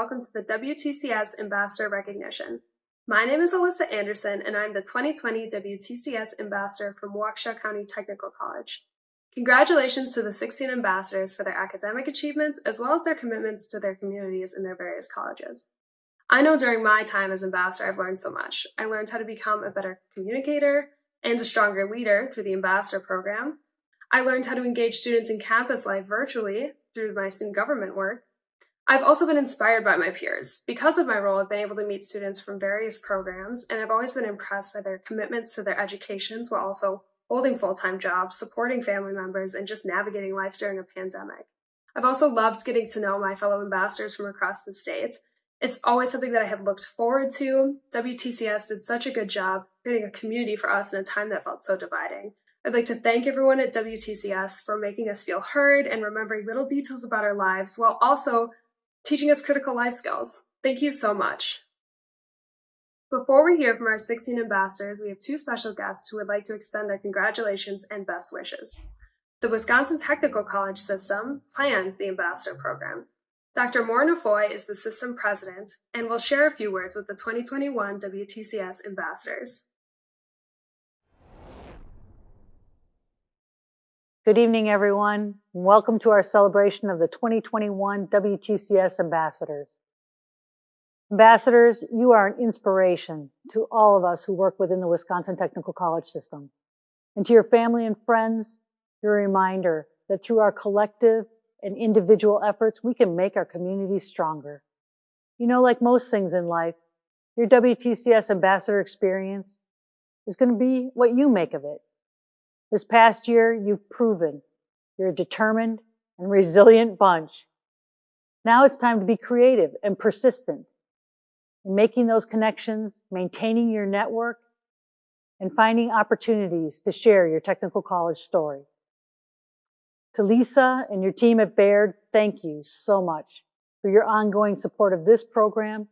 And welcome to the WTCS Ambassador Recognition. My name is Alyssa Anderson and I'm the 2020 WTCS Ambassador from Waukesha County Technical College. Congratulations to the 16 ambassadors for their academic achievements as well as their commitments to their communities in their various colleges. I know during my time as ambassador I've learned so much. I learned how to become a better communicator and a stronger leader through the ambassador program. I learned how to engage students in campus life virtually through my student government work. I've also been inspired by my peers. Because of my role, I've been able to meet students from various programs, and I've always been impressed by their commitments to their educations while also holding full-time jobs, supporting family members, and just navigating life during a pandemic. I've also loved getting to know my fellow ambassadors from across the state. It's always something that I had looked forward to. WTCS did such a good job creating a community for us in a time that felt so dividing. I'd like to thank everyone at WTCS for making us feel heard and remembering little details about our lives while also teaching us critical life skills. Thank you so much. Before we hear from our 16 ambassadors, we have two special guests who would like to extend their congratulations and best wishes. The Wisconsin Technical College System plans the ambassador program. Dr. Morna Foy is the system president and will share a few words with the 2021 WTCS ambassadors. Good evening, everyone. Welcome to our celebration of the 2021 WTCS ambassadors. Ambassadors, you are an inspiration to all of us who work within the Wisconsin Technical College system. And to your family and friends, you're a reminder that through our collective and individual efforts, we can make our communities stronger. You know, like most things in life, your WTCS ambassador experience is going to be what you make of it. This past year, you've proven you're a determined and resilient bunch. Now it's time to be creative and persistent in making those connections, maintaining your network, and finding opportunities to share your technical college story. To Lisa and your team at Baird, thank you so much for your ongoing support of this program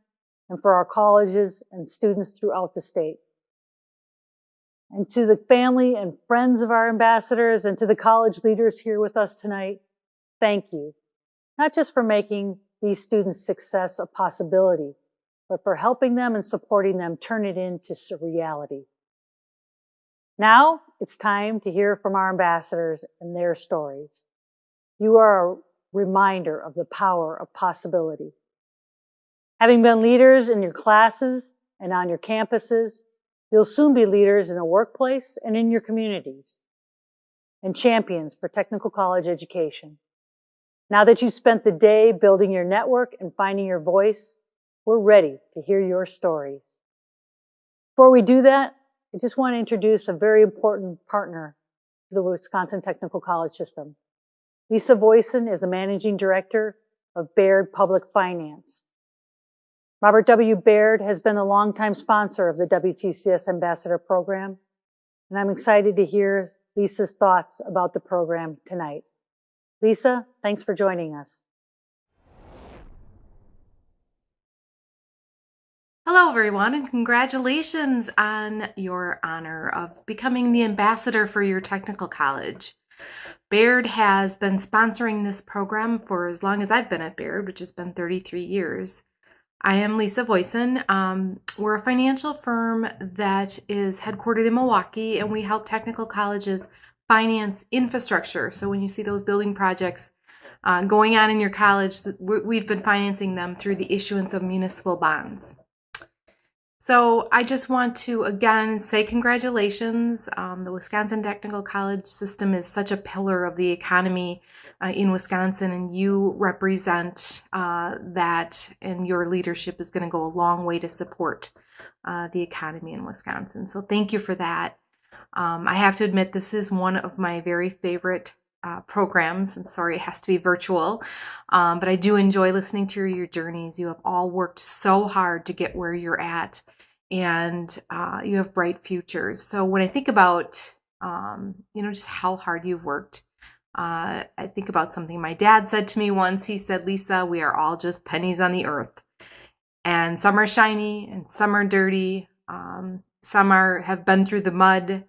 and for our colleges and students throughout the state. And to the family and friends of our ambassadors and to the college leaders here with us tonight, thank you. Not just for making these students' success a possibility, but for helping them and supporting them turn it into reality. Now it's time to hear from our ambassadors and their stories. You are a reminder of the power of possibility. Having been leaders in your classes and on your campuses, you'll soon be leaders in the workplace and in your communities and champions for technical college education. Now that you've spent the day building your network and finding your voice, we're ready to hear your stories. Before we do that, I just want to introduce a very important partner to the Wisconsin Technical College System. Lisa Voisin is the Managing Director of Baird Public Finance. Robert W. Baird has been a longtime sponsor of the WTCS Ambassador Program, and I'm excited to hear Lisa's thoughts about the program tonight. Lisa, thanks for joining us. Hello, everyone, and congratulations on your honor of becoming the ambassador for your technical college. Baird has been sponsoring this program for as long as I've been at Baird, which has been 33 years. I am Lisa Voisin. Um, we're a financial firm that is headquartered in Milwaukee, and we help technical colleges finance infrastructure. So when you see those building projects uh, going on in your college, we've been financing them through the issuance of municipal bonds. So I just want to again say congratulations. Um, the Wisconsin Technical College system is such a pillar of the economy uh, in Wisconsin, and you represent uh, that, and your leadership is going to go a long way to support uh, the economy in Wisconsin. So thank you for that. Um, I have to admit, this is one of my very favorite uh, programs. I'm sorry it has to be virtual, um, but I do enjoy listening to your journeys. You have all worked so hard to get where you're at and uh, you have bright futures. So when I think about, um, you know, just how hard you've worked, uh, I think about something my dad said to me once. He said, Lisa, we are all just pennies on the earth. And some are shiny and some are dirty. Um, some are have been through the mud,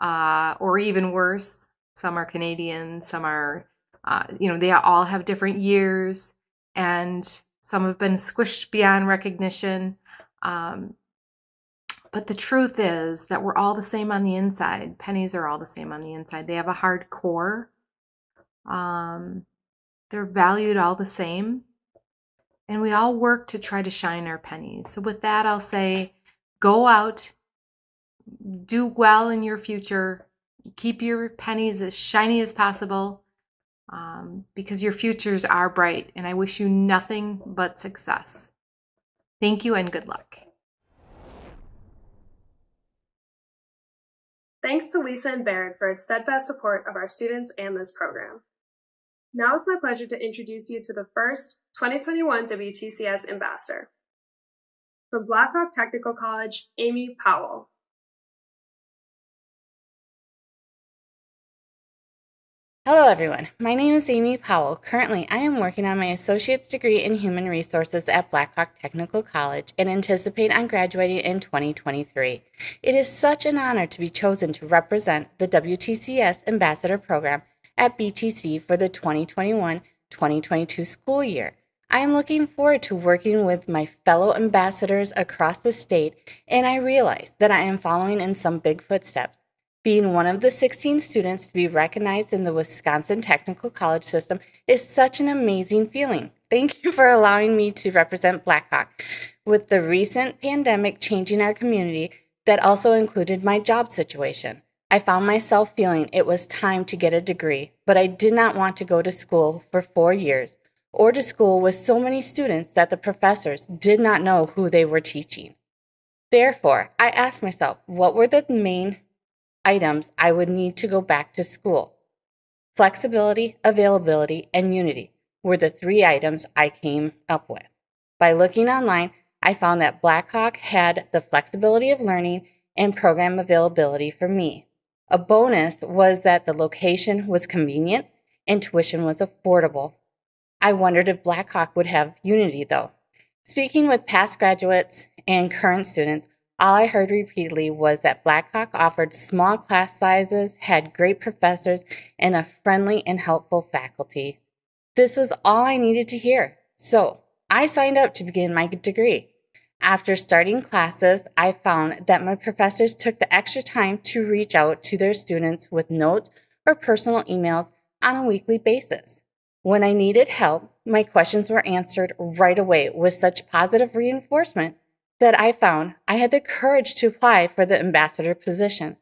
uh, or even worse. Some are Canadian. Some are, uh, you know, they all have different years. And Some have been squished beyond recognition. Um, but the truth is that we're all the same on the inside. Pennies are all the same on the inside. They have a hard core. Um, they're valued all the same. And we all work to try to shine our pennies. So, with that, I'll say go out, do well in your future, keep your pennies as shiny as possible um, because your futures are bright. And I wish you nothing but success. Thank you and good luck. Thanks to Lisa and Baird for its steadfast support of our students and this program. Now it's my pleasure to introduce you to the first 2021 WTCS Ambassador. From Blackhawk Technical College, Amy Powell. Hello everyone, my name is Amy Powell. Currently, I am working on my associate's degree in human resources at Blackhawk Technical College and anticipate on graduating in 2023. It is such an honor to be chosen to represent the WTCS Ambassador Program at BTC for the 2021-2022 school year. I am looking forward to working with my fellow ambassadors across the state, and I realize that I am following in some big footsteps being one of the 16 students to be recognized in the Wisconsin Technical College system is such an amazing feeling. Thank you for allowing me to represent Blackhawk. With the recent pandemic changing our community, that also included my job situation. I found myself feeling it was time to get a degree, but I did not want to go to school for four years or to school with so many students that the professors did not know who they were teaching. Therefore, I asked myself, what were the main items I would need to go back to school. Flexibility, availability, and unity were the three items I came up with. By looking online, I found that Blackhawk had the flexibility of learning and program availability for me. A bonus was that the location was convenient and tuition was affordable. I wondered if Blackhawk would have Unity though. Speaking with past graduates and current students, all I heard repeatedly was that Blackhawk offered small class sizes, had great professors, and a friendly and helpful faculty. This was all I needed to hear. So I signed up to begin my degree. After starting classes, I found that my professors took the extra time to reach out to their students with notes or personal emails on a weekly basis. When I needed help, my questions were answered right away with such positive reinforcement that I found I had the courage to apply for the ambassador position.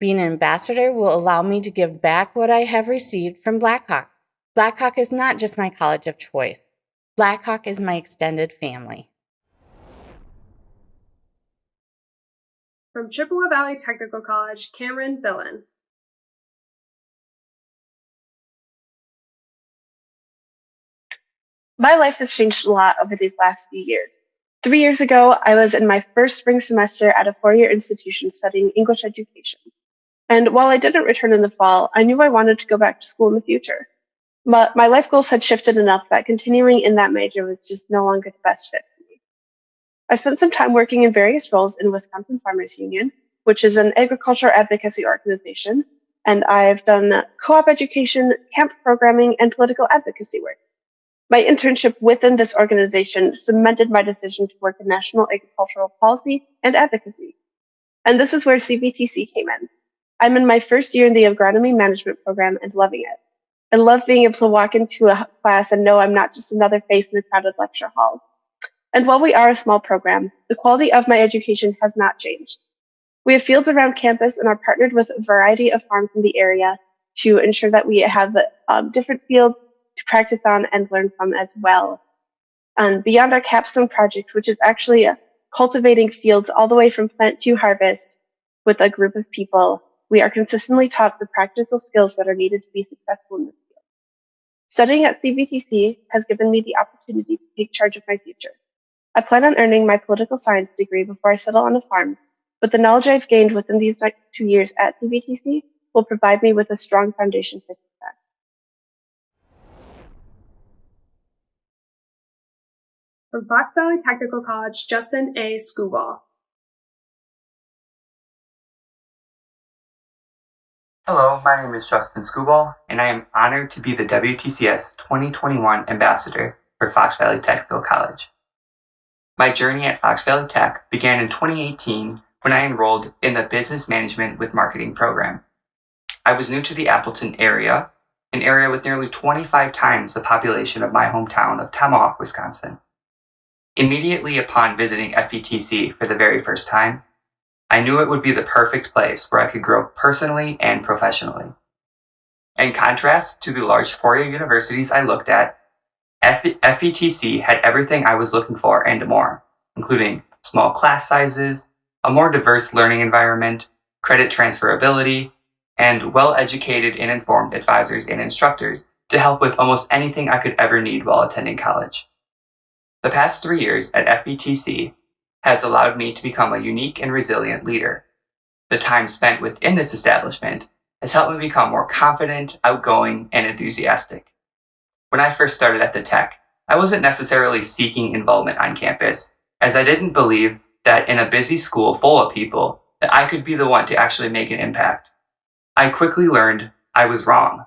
Being an ambassador will allow me to give back what I have received from Blackhawk. Blackhawk is not just my college of choice. Blackhawk is my extended family. From Chippewa Valley Technical College, Cameron Billen. My life has changed a lot over these last few years. Three years ago, I was in my first spring semester at a four year institution studying English education. And while I didn't return in the fall, I knew I wanted to go back to school in the future. But my life goals had shifted enough that continuing in that major was just no longer the best fit for me. I spent some time working in various roles in Wisconsin Farmers Union, which is an agriculture advocacy organization, and I've done co op education, camp programming, and political advocacy work. My internship within this organization cemented my decision to work in national agricultural policy and advocacy. And this is where CVTC came in. I'm in my first year in the agronomy management program and loving it. I love being able to walk into a class and know I'm not just another face in a crowded lecture hall. And while we are a small program, the quality of my education has not changed. We have fields around campus and are partnered with a variety of farms in the area to ensure that we have um, different fields to practice on and learn from as well. And beyond our capstone project, which is actually cultivating fields all the way from plant to harvest with a group of people, we are consistently taught the practical skills that are needed to be successful in this field. Studying at CVTC has given me the opportunity to take charge of my future. I plan on earning my political science degree before I settle on a farm, but the knowledge I've gained within these next two years at CVTC will provide me with a strong foundation for success. From Fox Valley Technical College, Justin A. Skubal. Hello, my name is Justin Skubal, and I am honored to be the WTCS 2021 Ambassador. for Fox Valley Technical College. My journey at Fox Valley Tech began in 2018 when I enrolled in the Business Management with Marketing program. I was new to the Appleton area, an area with nearly 25 times the population of my hometown of Tomahawk, Wisconsin. Immediately upon visiting FVTC for the very first time, I knew it would be the perfect place where I could grow personally and professionally. In contrast to the large four-year universities I looked at, FVTC had everything I was looking for and more, including small class sizes, a more diverse learning environment, credit transferability, and well-educated and informed advisors and instructors to help with almost anything I could ever need while attending college. The past three years at FVTC has allowed me to become a unique and resilient leader. The time spent within this establishment has helped me become more confident, outgoing, and enthusiastic. When I first started at the tech, I wasn't necessarily seeking involvement on campus, as I didn't believe that in a busy school full of people, that I could be the one to actually make an impact. I quickly learned I was wrong.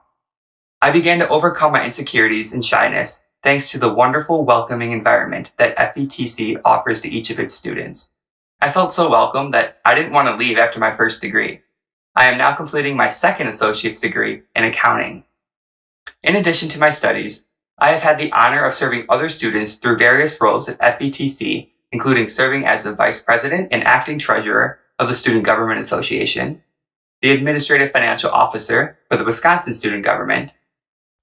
I began to overcome my insecurities and shyness thanks to the wonderful welcoming environment that FVTC offers to each of its students. I felt so welcome that I didn't want to leave after my first degree. I am now completing my second associate's degree in accounting. In addition to my studies, I have had the honor of serving other students through various roles at FVTC, including serving as the Vice President and Acting Treasurer of the Student Government Association, the Administrative Financial Officer for the Wisconsin Student Government,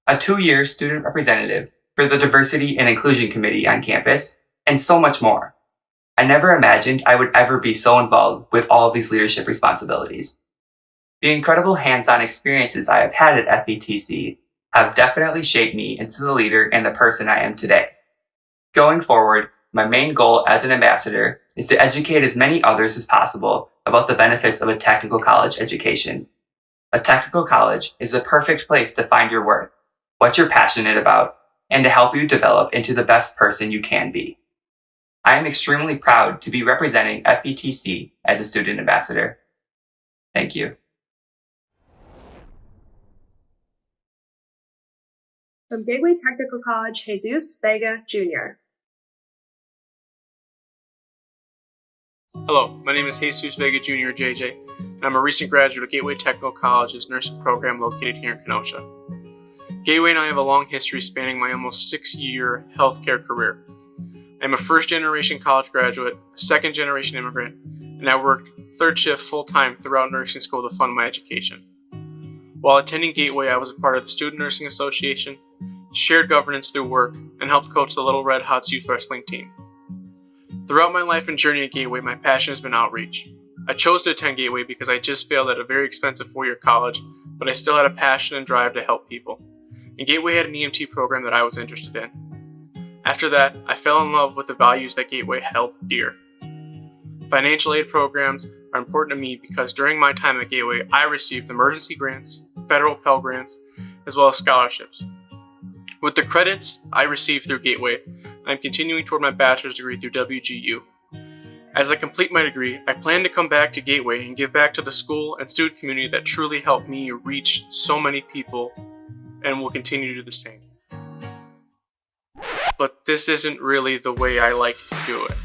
a two-year student representative for the Diversity and Inclusion Committee on campus, and so much more. I never imagined I would ever be so involved with all these leadership responsibilities. The incredible hands-on experiences I have had at FVTC have definitely shaped me into the leader and the person I am today. Going forward, my main goal as an ambassador is to educate as many others as possible about the benefits of a technical college education. A technical college is the perfect place to find your worth, what you're passionate about, and to help you develop into the best person you can be. I am extremely proud to be representing FVTC as a student ambassador. Thank you. From Gateway Technical College, Jesus Vega Jr. Hello, my name is Jesus Vega Jr. JJ, and I'm a recent graduate of Gateway Technical College's nursing program located here in Kenosha. Gateway and I have a long history spanning my almost six-year healthcare career. I'm a first-generation college graduate, second-generation immigrant, and I worked third shift full-time throughout nursing school to fund my education. While attending Gateway, I was a part of the Student Nursing Association, shared governance through work, and helped coach the Little Red Hots youth wrestling team. Throughout my life and journey at Gateway, my passion has been outreach. I chose to attend Gateway because I just failed at a very expensive four-year college, but I still had a passion and drive to help people. And Gateway had an EMT program that I was interested in. After that, I fell in love with the values that Gateway held dear. Financial aid programs are important to me because during my time at Gateway, I received emergency grants, federal Pell Grants, as well as scholarships. With the credits I received through Gateway, I'm continuing toward my bachelor's degree through WGU. As I complete my degree, I plan to come back to Gateway and give back to the school and student community that truly helped me reach so many people and will continue to do the same. But this isn't really the way I like to do it.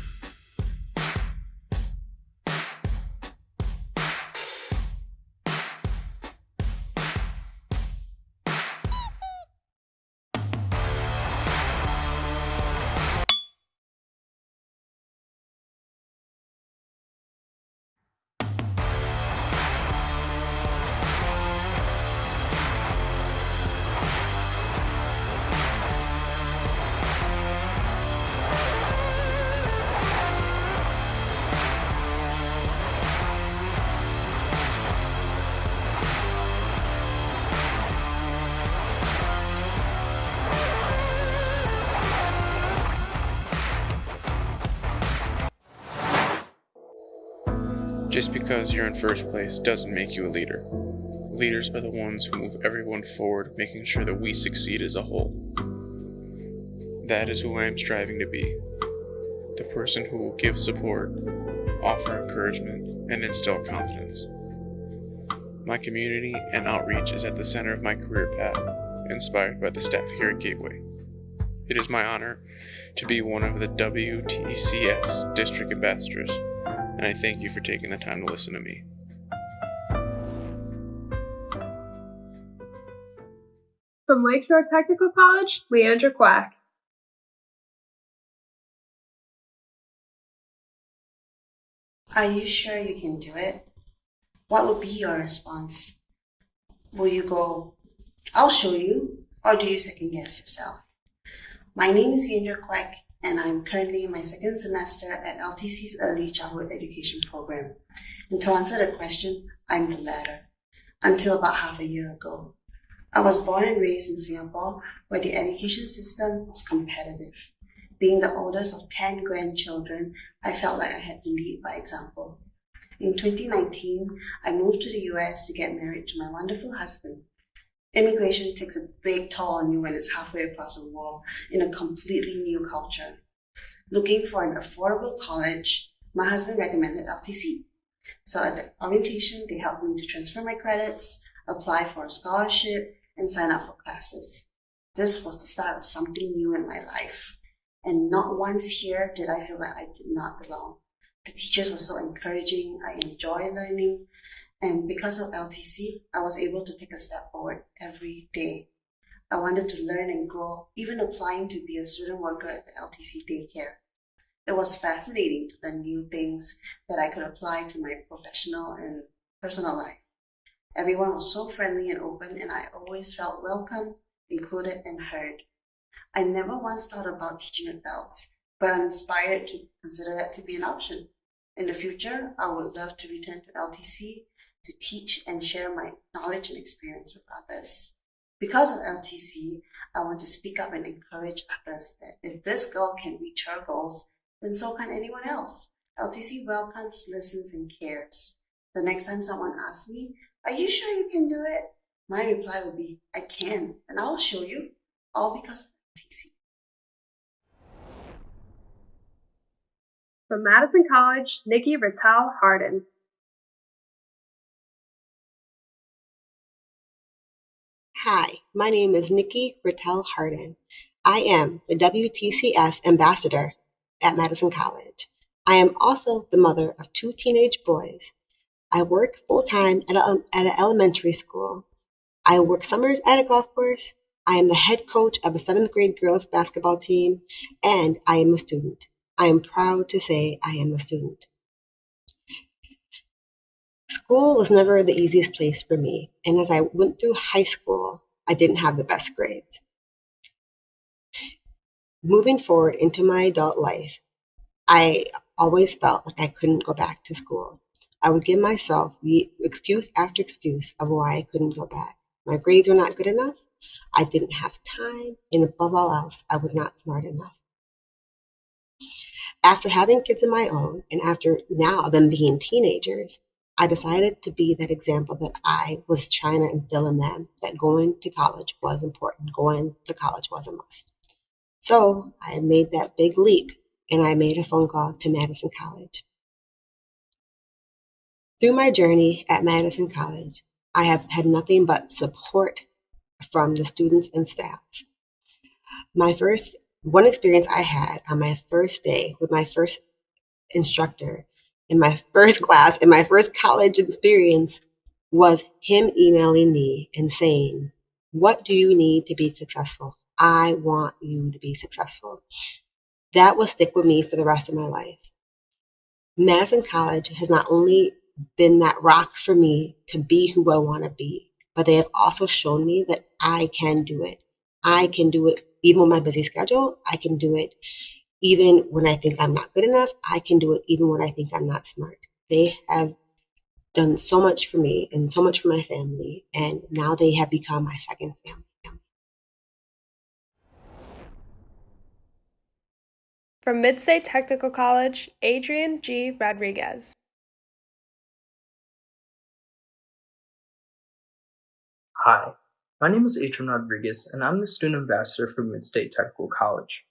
Because you're in first place doesn't make you a leader. Leaders are the ones who move everyone forward, making sure that we succeed as a whole. That is who I am striving to be. The person who will give support, offer encouragement, and instill confidence. My community and outreach is at the center of my career path, inspired by the staff here at Gateway. it is my honor to be one of the WTCS district ambassadors, and I thank you for taking the time to listen to me. From Lakeshore Technical College, Leandra Quack. Are you sure you can do it? What would be your response? Will you go, I'll show you, or do you second guess yourself? My name is Leandra Quack, and I'm currently in my second semester at LTC's Early Childhood Education Program. And to answer the question, I'm the latter, until about half a year ago. I was born and raised in Singapore, where the education system was competitive. Being the oldest of 10 grandchildren, I felt like I had to lead by example. In 2019, I moved to the US to get married to my wonderful husband. Immigration takes a big toll on you when it's halfway across the world in a completely new culture. Looking for an affordable college, my husband recommended LTC. So at the orientation, they helped me to transfer my credits, apply for a scholarship, and sign up for classes. This was the start of something new in my life. And not once here did I feel like I did not belong. The teachers were so encouraging. I enjoy learning. And because of LTC, I was able to take a step forward every day. I wanted to learn and grow, even applying to be a student worker at the LTC daycare. It was fascinating to learn new things that I could apply to my professional and personal life. Everyone was so friendly and open, and I always felt welcome, included, and heard. I never once thought about teaching adults, but I'm inspired to consider that to be an option. In the future, I would love to return to LTC to teach and share my knowledge and experience with others. Because of LTC, I want to speak up and encourage others that if this girl can reach her goals, then so can anyone else. LTC welcomes, listens, and cares. The next time someone asks me, Are you sure you can do it? My reply will be, I can, and I'll show you, all because of LTC. From Madison College, Nikki Rattel Harden. Hi, my name is Nikki Rattel Harden. I am the WTCS ambassador at Madison College. I am also the mother of two teenage boys. I work full time at, a, at an elementary school. I work summers at a golf course. I am the head coach of a seventh grade girls basketball team, and I am a student. I am proud to say I am a student. School was never the easiest place for me, and as I went through high school, I didn't have the best grades. Moving forward into my adult life, I always felt like I couldn't go back to school. I would give myself excuse after excuse of why I couldn't go back. My grades were not good enough. I didn't have time, and above all else, I was not smart enough. After having kids of my own, and after now them being teenagers, I decided to be that example that I was trying to instill in them that going to college was important, going to college was a must. So I made that big leap and I made a phone call to Madison College. Through my journey at Madison College, I have had nothing but support from the students and staff. My first one experience I had on my first day with my first instructor in my first class, in my first college experience, was him emailing me and saying, What do you need to be successful? I want you to be successful. That will stick with me for the rest of my life. Madison College has not only been that rock for me to be who I want to be, but they have also shown me that I can do it. I can do it even with my busy schedule. I can do it even when I think I'm not good enough, I can do it even when I think I'm not smart. They have done so much for me and so much for my family, and now they have become my second family. From Midstate Technical College, Adrian G. Rodriguez. Hi, my name is Adrian Rodriguez, and I'm the student ambassador for Midstate Technical College.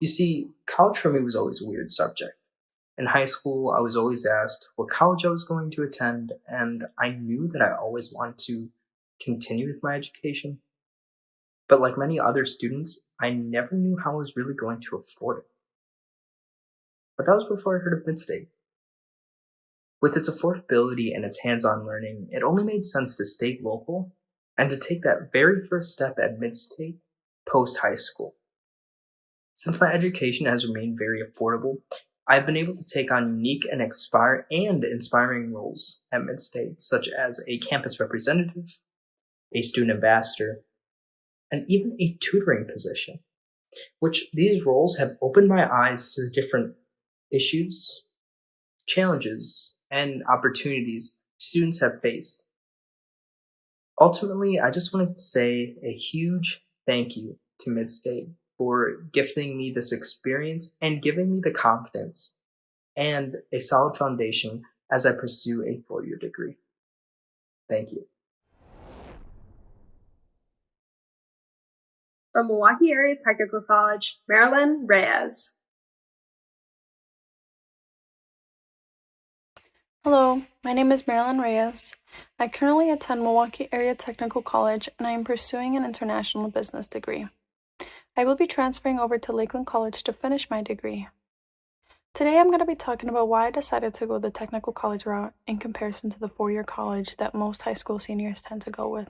You see, college for me was always a weird subject. In high school, I was always asked what college I was going to attend, and I knew that I always wanted to continue with my education. But like many other students, I never knew how I was really going to afford it. But that was before I heard of Midstate. With its affordability and its hands on learning, it only made sense to stay local and to take that very first step at Midstate post high school. Since my education has remained very affordable, I've been able to take on unique and and inspiring roles at Midstate, such as a campus representative, a student ambassador, and even a tutoring position, which these roles have opened my eyes to the different issues, challenges, and opportunities students have faced. Ultimately, I just wanted to say a huge thank you to Midstate for gifting me this experience and giving me the confidence and a solid foundation as I pursue a four year degree. Thank you. From Milwaukee Area Technical College, Marilyn Reyes. Hello, my name is Marilyn Reyes. I currently attend Milwaukee Area Technical College and I am pursuing an international business degree. I will be transferring over to Lakeland College to finish my degree. Today I'm going to be talking about why I decided to go the technical college route in comparison to the four-year college that most high school seniors tend to go with.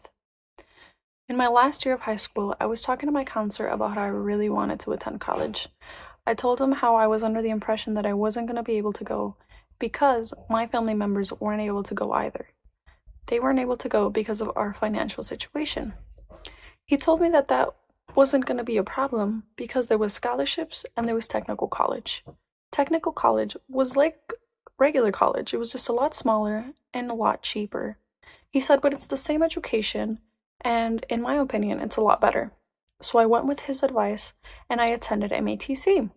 In my last year of high school, I was talking to my counselor about how I really wanted to attend college. I told him how I was under the impression that I wasn't going to be able to go because my family members weren't able to go either. They weren't able to go because of our financial situation. He told me that that wasn't going to be a problem because there was scholarships and there was technical college. Technical college was like regular college. It was just a lot smaller and a lot cheaper. He said, but it's the same education, and in my opinion, it's a lot better. So I went with his advice and I attended MATC.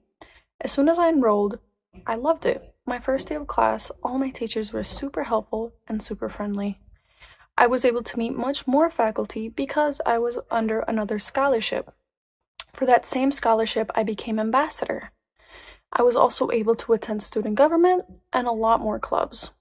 As soon as I enrolled, I loved it. My first day of class, all my teachers were super helpful and super friendly. I was able to meet much more faculty because I was under another scholarship. For that same scholarship, I became ambassador. I was also able to attend student government and a lot more clubs.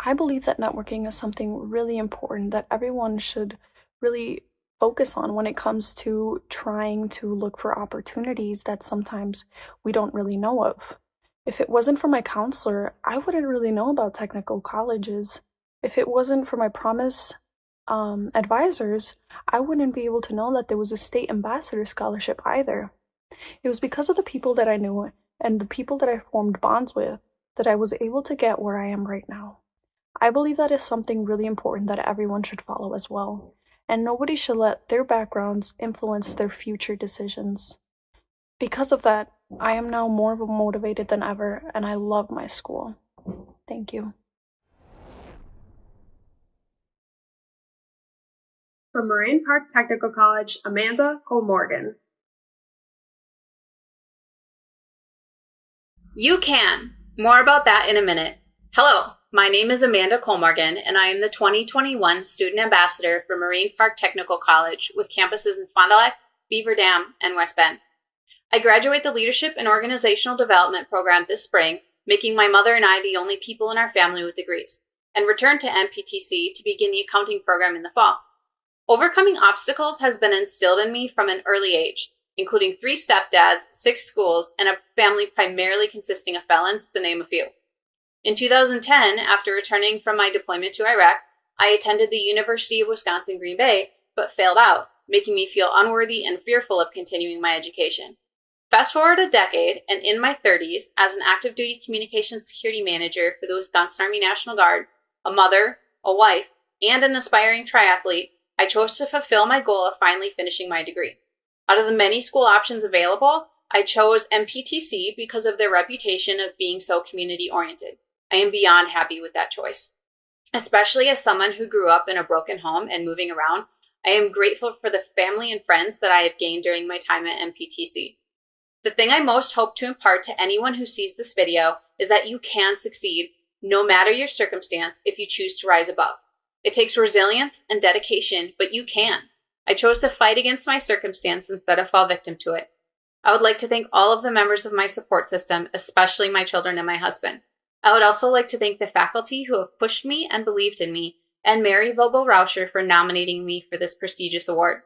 I believe that networking is something really important that everyone should really focus on when it comes to trying to look for opportunities that sometimes we don't really know of. If it wasn't for my counselor, I wouldn't really know about technical colleges if it wasn't for my promise um, advisors, I wouldn't be able to know that there was a state ambassador scholarship either. It was because of the people that I knew and the people that I formed bonds with that I was able to get where I am right now. I believe that is something really important that everyone should follow as well, and nobody should let their backgrounds influence their future decisions. Because of that, I am now more motivated than ever, and I love my school. Thank you. From Moraine Park Technical College, Amanda Cole Morgan. You can. More about that in a minute. Hello, my name is Amanda Colmorgan, and I am the 2021 Student Ambassador for Moraine Park Technical College with campuses in Fond du Lac, Beaver Dam, and West Bend. I graduate the Leadership and Organizational Development program this spring, making my mother and I the only people in our family with degrees, and return to MPTC to begin the accounting program in the fall. Overcoming obstacles has been instilled in me from an early age, including three stepdads, six schools, and a family primarily consisting of felons, to name a few. In 2010, after returning from my deployment to Iraq, I attended the University of Wisconsin Green Bay, but failed out, making me feel unworthy and fearful of continuing my education. Fast forward a decade, and in my 30s, as an active duty communications security manager for the Wisconsin Army National Guard, a mother, a wife, and an aspiring triathlete, I chose to fulfill my goal of finally finishing my degree. Out of the many school options available, I chose MPTC because of their reputation of being so community oriented. I am beyond happy with that choice. Especially as someone who grew up in a broken home and moving around, I am grateful for the family and friends that I have gained during my time at MPTC. The thing I most hope to impart to anyone who sees this video is that you can succeed no matter your circumstance if you choose to rise above. It takes resilience and dedication, but you can. I chose to fight against my circumstance instead of fall victim to it. I would like to thank all of the members of my support system, especially my children and my husband. I would also like to thank the faculty who have pushed me and believed in me, and Mary Vogel Rauscher for nominating me for this prestigious award.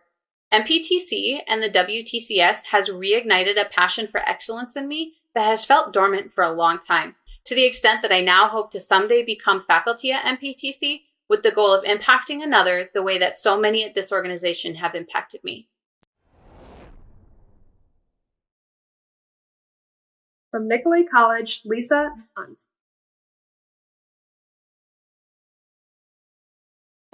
MPTC and the WTCS has reignited a passion for excellence in me that has felt dormant for a long time, to the extent that I now hope to someday become faculty at MPTC with the goal of impacting another the way that so many at this organization have impacted me. From Nicolet College, Lisa Hunt.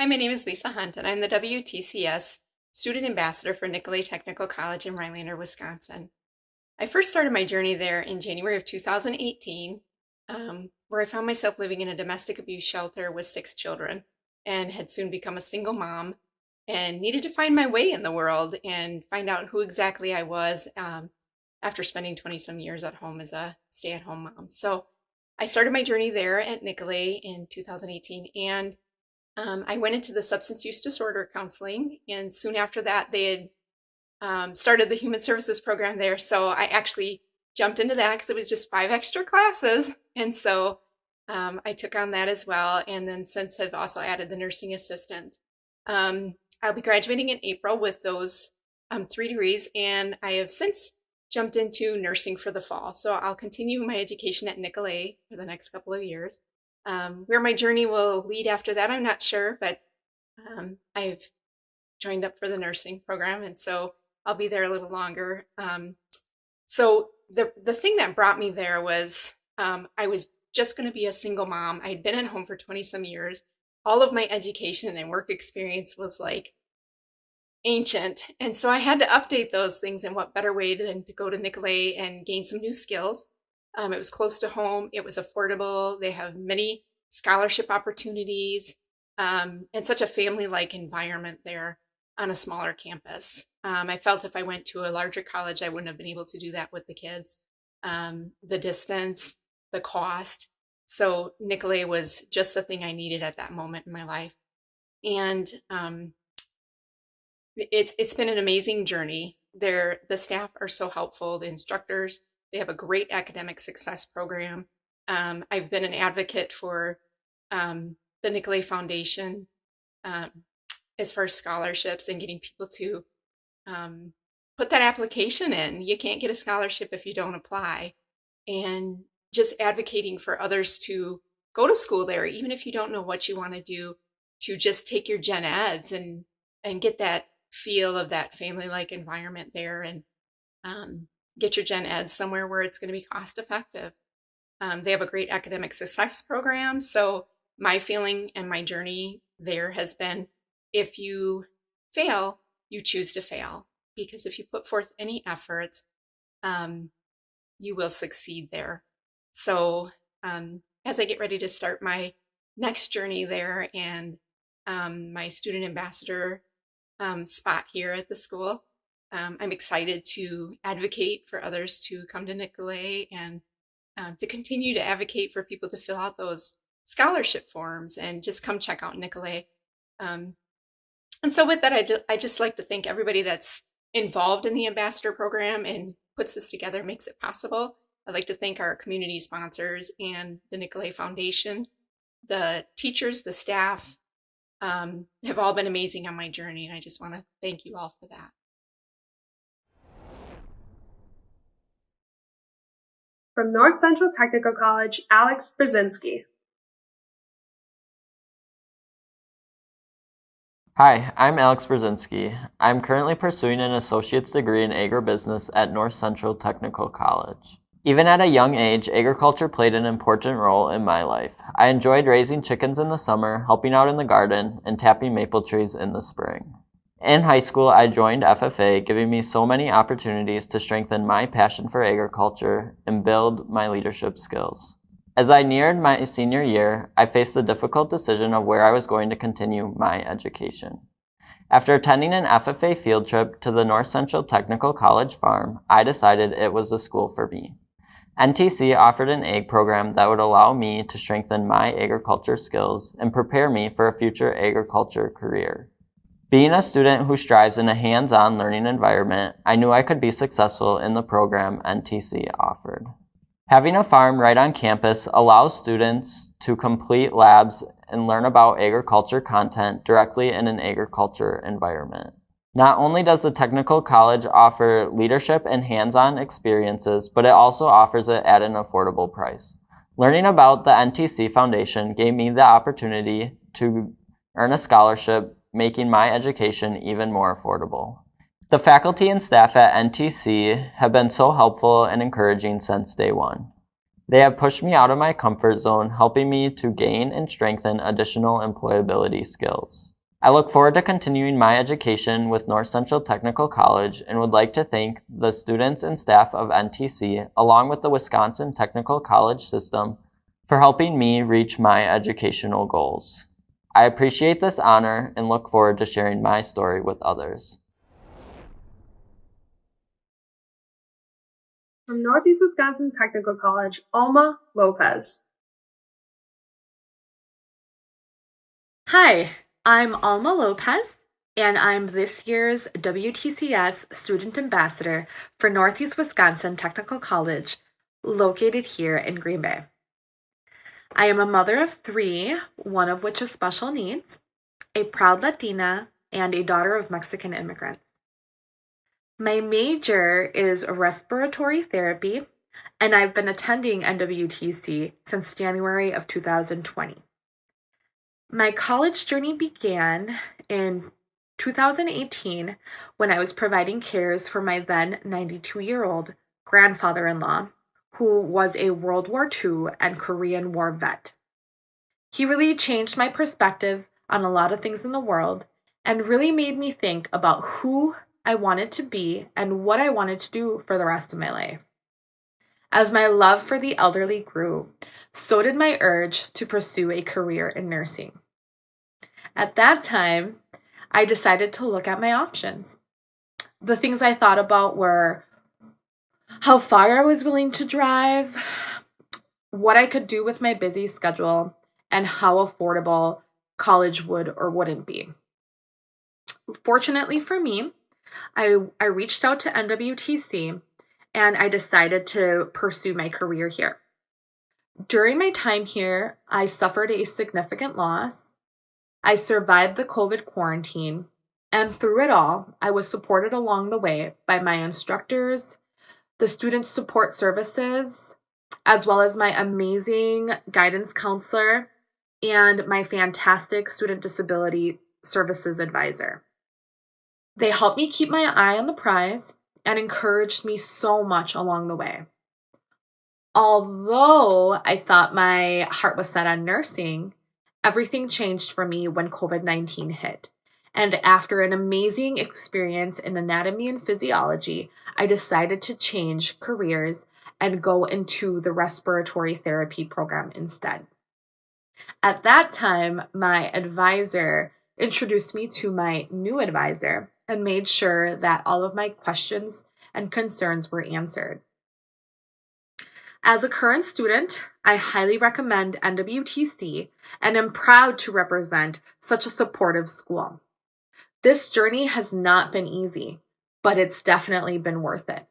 Hi, my name is Lisa Hunt, and I'm the WTCS Student Ambassador for Nicolet Technical College in Rhinelander, Wisconsin. I first started my journey there in January of 2018, um, where I found myself living in a domestic abuse shelter with six children and had soon become a single mom and needed to find my way in the world and find out who exactly I was um, after spending 20 some years at home as a stay at home mom. So I started my journey there at Nicolet in 2018 and um, I went into the substance use disorder counseling. And soon after that, they had um, started the human services program there. So I actually jumped into that because it was just five extra classes. And so um, I took on that as well. And then since I've also added the nursing assistant. Um, I'll be graduating in April with those um, three degrees. And I have since jumped into nursing for the fall. So I'll continue my education at Nicolet for the next couple of years. Um, where my journey will lead after that, I'm not sure, but um, I've joined up for the nursing program. And so I'll be there a little longer. Um, so the, the thing that brought me there was um, I was just going to be a single mom. I had been at home for 20 some years. All of my education and work experience was like ancient. And so I had to update those things. And what better way than to go to Nicolet and gain some new skills? Um, it was close to home. It was affordable. They have many scholarship opportunities um, and such a family-like environment there on a smaller campus. Um, I felt if I went to a larger college, I wouldn't have been able to do that with the kids. Um, the distance, the cost. So Nicolet was just the thing I needed at that moment in my life. And um, it's it's been an amazing journey. There, the staff are so helpful. The instructors, they have a great academic success program. Um, I've been an advocate for um, the Nicolet Foundation um, as far as scholarships and getting people to um, put that application in. You can't get a scholarship if you don't apply. And just advocating for others to go to school there, even if you don't know what you want to do, to just take your gen eds and and get that feel of that family-like environment there and um, get your gen eds somewhere where it's going to be cost effective. Um, they have a great academic success program. So my feeling and my journey there has been if you fail, you choose to fail. Because if you put forth any effort, um, you will succeed there. So um, as I get ready to start my next journey there and um, my student ambassador um, spot here at the school, um, I'm excited to advocate for others to come to Nicolet and um, to continue to advocate for people to fill out those scholarship forms and just come check out Nicolet. Um, and so with that, I, ju I just like to thank everybody that's involved in the ambassador program and puts this together, makes it possible. I'd like to thank our community sponsors and the Nicolet Foundation. The teachers, the staff um, have all been amazing on my journey, and I just want to thank you all for that. From North Central Technical College, Alex Brzezinski. Hi, I'm Alex Brzezinski. I'm currently pursuing an associate's degree in agribusiness at North Central Technical College. Even at a young age, agriculture played an important role in my life. I enjoyed raising chickens in the summer, helping out in the garden, and tapping maple trees in the spring. In high school, I joined FFA, giving me so many opportunities to strengthen my passion for agriculture and build my leadership skills. As I neared my senior year, I faced the difficult decision of where I was going to continue my education. After attending an FFA field trip to the North Central Technical College farm, I decided it was the school for me. NTC offered an ag program that would allow me to strengthen my agriculture skills and prepare me for a future agriculture career. Being a student who strives in a hands-on learning environment, I knew I could be successful in the program NTC offered. Having a farm right on campus allows students to complete labs and learn about agriculture content directly in an agriculture environment. Not only does the technical college offer leadership and hands-on experiences, but it also offers it at an affordable price. Learning about the NTC Foundation gave me the opportunity to earn a scholarship, making my education even more affordable. The faculty and staff at NTC have been so helpful and encouraging since day one. They have pushed me out of my comfort zone, helping me to gain and strengthen additional employability skills. I look forward to continuing my education with North Central Technical College and would like to thank the students and staff of NTC, along with the Wisconsin Technical College system, for helping me reach my educational goals. I appreciate this honor and look forward to sharing my story with others. From Northeast Wisconsin Technical College, Alma Lopez. Hi, I'm Alma Lopez, and I'm this year's WTCS Student Ambassador for Northeast Wisconsin Technical College, located here in Green Bay. I am a mother of three, one of which is special needs, a proud Latina, and a daughter of Mexican immigrants. My major is respiratory therapy, and I've been attending NWTC since January of 2020. My college journey began in 2018 when I was providing cares for my then 92 year old grandfather in law, who was a World War II and Korean War vet. He really changed my perspective on a lot of things in the world and really made me think about who I wanted to be and what I wanted to do for the rest of my life. As my love for the elderly grew, so did my urge to pursue a career in nursing. At that time, I decided to look at my options. The things I thought about were how far I was willing to drive, what I could do with my busy schedule, and how affordable college would or wouldn't be. Fortunately for me, I, I reached out to NWTC and I decided to pursue my career here. During my time here, I suffered a significant loss. I survived the COVID quarantine, and through it all, I was supported along the way by my instructors, the student support services, as well as my amazing guidance counselor and my fantastic student disability services advisor. They helped me keep my eye on the prize and encouraged me so much along the way. Although I thought my heart was set on nursing, everything changed for me when COVID 19 hit. And after an amazing experience in anatomy and physiology, I decided to change careers and go into the respiratory therapy program instead. At that time, my advisor introduced me to my new advisor, and made sure that all of my questions and concerns were answered. As a current student, I highly recommend NWTC and am proud to represent such a supportive school. This journey has not been easy, but it's definitely been worth it.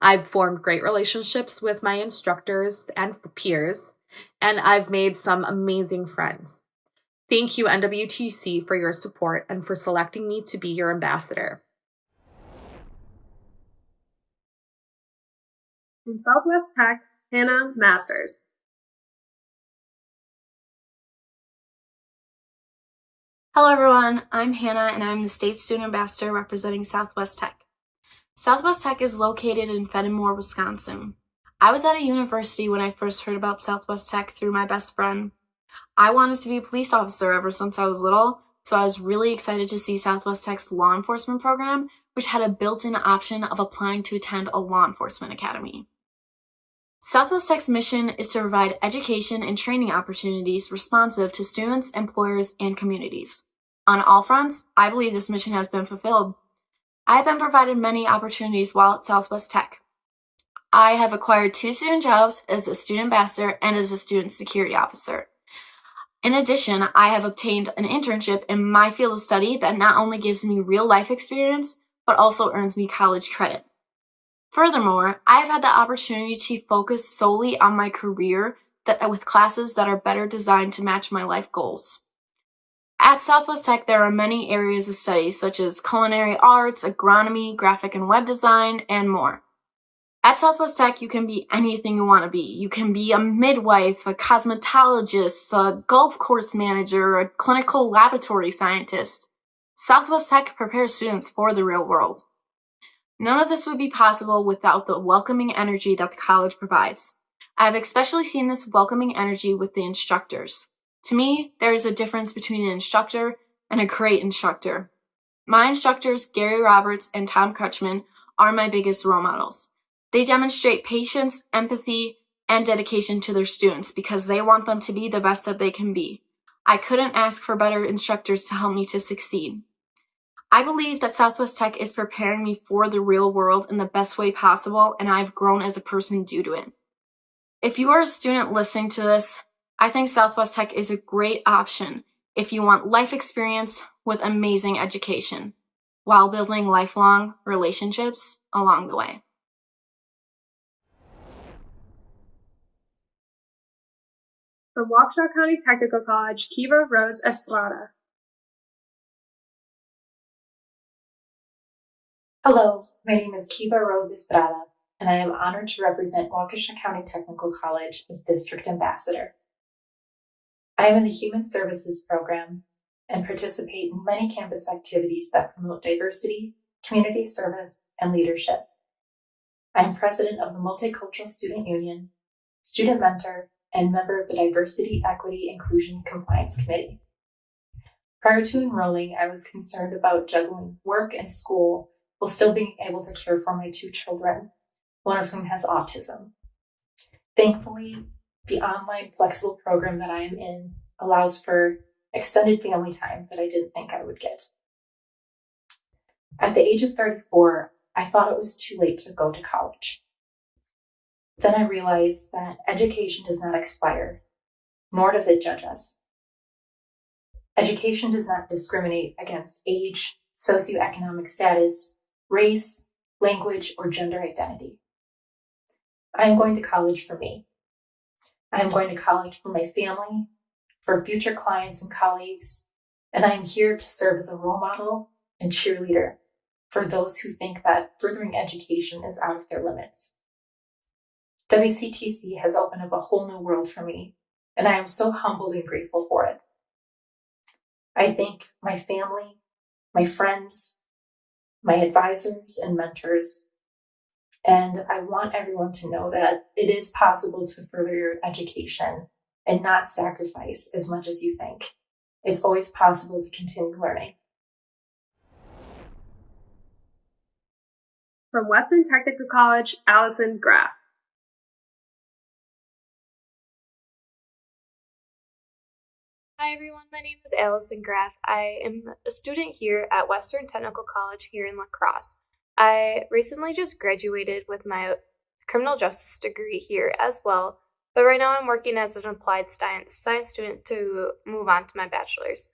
I've formed great relationships with my instructors and peers, and I've made some amazing friends. Thank you, NWTC, for your support and for selecting me to be your ambassador. From Southwest Tech, Hannah Masters. Hello, everyone. I'm Hannah, and I'm the State Student Ambassador representing Southwest Tech. Southwest Tech is located in Fennimore, Wisconsin. I was at a university when I first heard about Southwest Tech through my best friend, I wanted to be a police officer ever since I was little, so I was really excited to see Southwest Tech's law enforcement program, which had a built-in option of applying to attend a law enforcement academy. Southwest Tech's mission is to provide education and training opportunities responsive to students, employers, and communities. On all fronts, I believe this mission has been fulfilled. I have been provided many opportunities while at Southwest Tech. I have acquired two student jobs as a student ambassador and as a student security officer. In addition, I have obtained an internship in my field of study that not only gives me real life experience, but also earns me college credit. Furthermore, I have had the opportunity to focus solely on my career that, with classes that are better designed to match my life goals. At Southwest Tech, there are many areas of study such as culinary arts, agronomy, graphic and web design, and more. At Southwest Tech, you can be anything you want to be. You can be a midwife, a cosmetologist, a golf course manager, a clinical laboratory scientist. Southwest Tech prepares students for the real world. None of this would be possible without the welcoming energy that the college provides. I have especially seen this welcoming energy with the instructors. To me, there is a difference between an instructor and a great instructor. My instructors, Gary Roberts and Tom Crutchman, are my biggest role models. They demonstrate patience, empathy, and dedication to their students because they want them to be the best that they can be. I couldn't ask for better instructors to help me to succeed. I believe that Southwest Tech is preparing me for the real world in the best way possible, and I've grown as a person due to it. If you are a student listening to this, I think Southwest Tech is a great option if you want life experience with amazing education while building lifelong relationships along the way. From Waukesha County Technical College, Kiva Rose Estrada. Hello, my name is Kiva Rose Estrada, and I am honored to represent Waukesha County Technical College as District Ambassador. I am in the Human Services program and participate in many campus activities that promote diversity, community service, and leadership. I am president of the Multicultural Student Union, student mentor, and member of the Diversity, Equity, Inclusion Compliance Committee. Prior to enrolling, I was concerned about juggling work and school while still being able to care for my two children, one of whom has autism. Thankfully, the online flexible program that I am in allows for extended family time that I didn't think I would get. At the age of 34, I thought it was too late to go to college. Then I realized that education does not expire, nor does it judge us. Education does not discriminate against age, socioeconomic status, race, language, or gender identity. I am going to college for me. I am going to college for my family, for future clients and colleagues, and I am here to serve as a role model and cheerleader for those who think that furthering education is out of their limits. WCTC has opened up a whole new world for me, and I am so humbled and grateful for it. I thank my family, my friends, my advisors and mentors, and I want everyone to know that it is possible to further your education and not sacrifice as much as you think. It's always possible to continue learning. From Western Technical College, Allison Graff. Hi everyone, my name is Allison Graff. I am a student here at Western Technical College here in La Crosse. I recently just graduated with my criminal justice degree here as well, but right now I'm working as an applied science science student to move on to my bachelor's.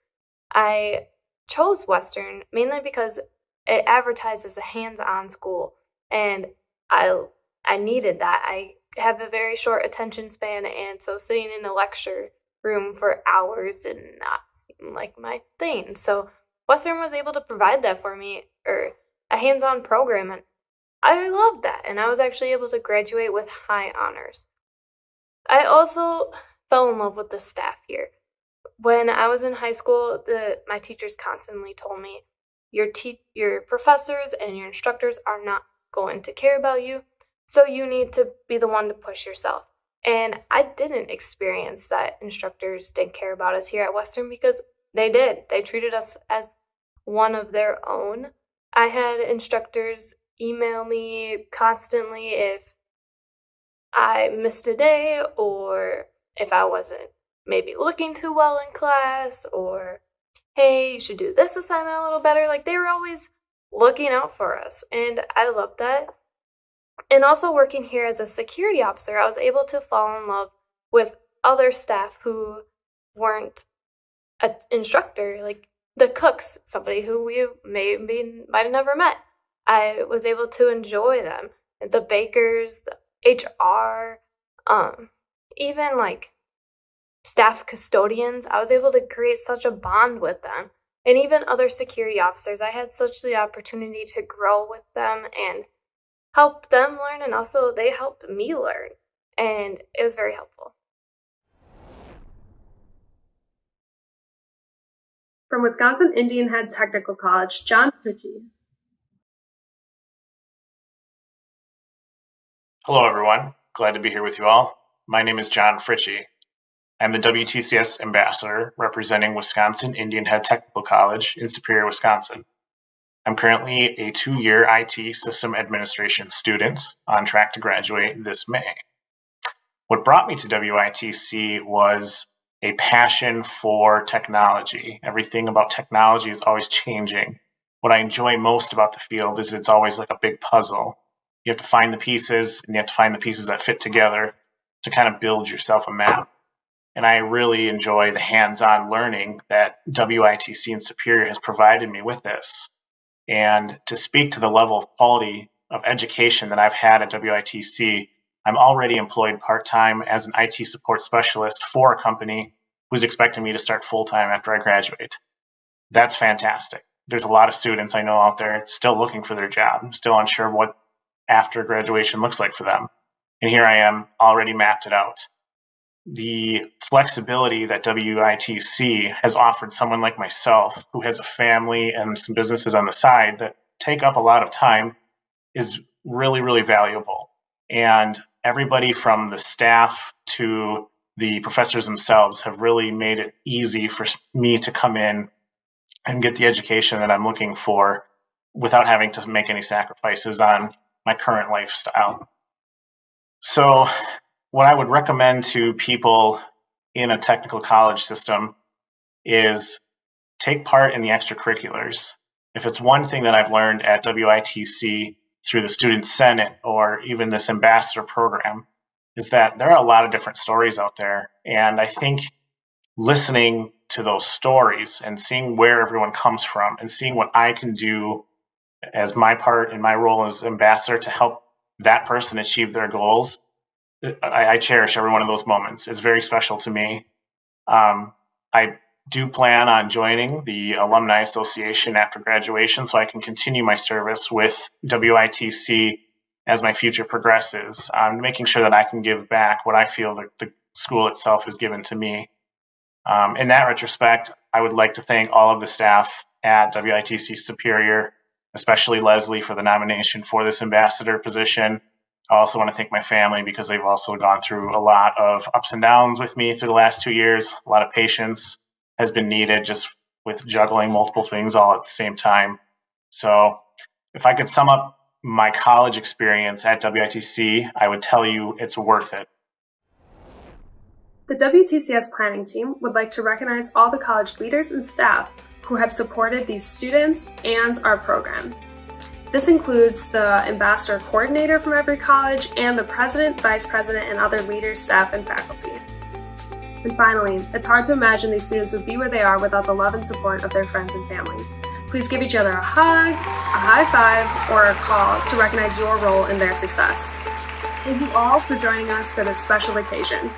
I chose Western mainly because it advertised as a hands-on school and I I needed that. I have a very short attention span and so sitting in a lecture room for hours did not seem like my thing. So Western was able to provide that for me, or a hands-on program, and I loved that. And I was actually able to graduate with high honors. I also fell in love with the staff here. When I was in high school, the my teachers constantly told me, "Your te- your professors and your instructors are not going to care about you, so you need to be the one to push yourself." And I didn't experience that instructors didn't care about us here at Western because they did. They treated us as one of their own. I had instructors email me constantly if I missed a day or if I wasn't maybe looking too well in class or hey, you should do this assignment a little better. Like they were always looking out for us. And I loved that. And also working here as a security officer, I was able to fall in love with other staff who weren't an instructor, like the cooks, somebody who we maybe might have never met. I was able to enjoy them. The bakers, the HR, um, even like staff custodians. I was able to create such a bond with them. And even other security officers, I had such the opportunity to grow with them and help them learn, and also they helped me learn. And it was very helpful. From Wisconsin Indian Head Technical College, John Fritchie. Hello, everyone. Glad to be here with you all. My name is John Fritchie. I'm the WTCS ambassador representing Wisconsin Indian Head Technical College in Superior, Wisconsin. I'm currently a two year IT system administration student on track to graduate this May. What brought me to WITC was a passion for technology. Everything about technology is always changing. What I enjoy most about the field is it's always like a big puzzle. You have to find the pieces and you have to find the pieces that fit together to kind of build yourself a map. And I really enjoy the hands on learning that WITC and Superior has provided me with this. And to speak to the level of quality of education that I've had at WITC, I'm already employed part time as an IT support specialist for a company who's expecting me to start full time after I graduate. That's fantastic. There's a lot of students I know out there still looking for their job, still unsure what after graduation looks like for them. And here I am, already mapped it out the flexibility that WITC has offered someone like myself, who has a family and some businesses on the side that take up a lot of time, is really, really valuable. And everybody from the staff to the professors themselves have really made it easy for me to come in and get the education that I'm looking for without having to make any sacrifices on my current lifestyle. So what I would recommend to people in a technical college system is take part in the extracurriculars. If it's one thing that I've learned at WITC through the Student Senate or even this ambassador program, is that there are a lot of different stories out there. And I think listening to those stories and seeing where everyone comes from and seeing what I can do as my part in my role as ambassador to help that person achieve their goals I, I, cherish every one of those moments. It's very special to me. Um, I do plan on joining the Alumni Association after graduation so I can continue my service with WITC as my future progresses. I'm making sure that I can give back what I feel that the school itself has given to me. Um, in that retrospect, I would like to thank all of the staff at WITC Superior, especially Leslie for the nomination for this ambassador position. I also want to thank my family because they've also gone through a lot of ups and downs with me through the last two years. A lot of patience has been needed just with juggling multiple things all at the same time. So, if I could sum up my college experience at WITC, I would tell you it's worth it. The WTCS planning team would like to recognize all the college leaders and staff who have supported these students and our program. This includes the ambassador coordinator from every college and the president, vice president, and other leaders, staff, and faculty. And finally, it's hard to imagine these students would be where they are without the love and support of their friends and family. Please give each other a hug, a high five, or a call to recognize your role in their success. Thank you all for joining us for this special occasion.